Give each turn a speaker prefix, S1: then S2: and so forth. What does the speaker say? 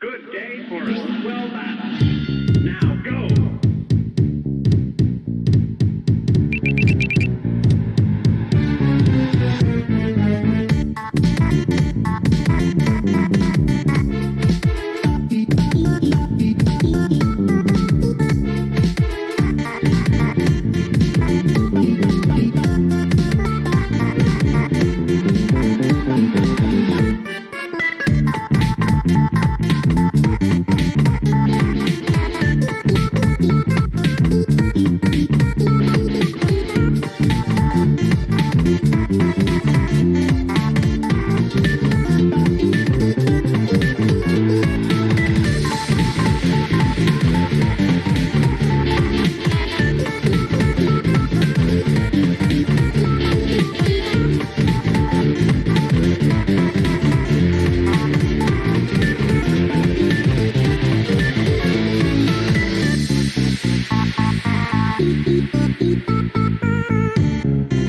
S1: Good day for a swell battle. Thank you.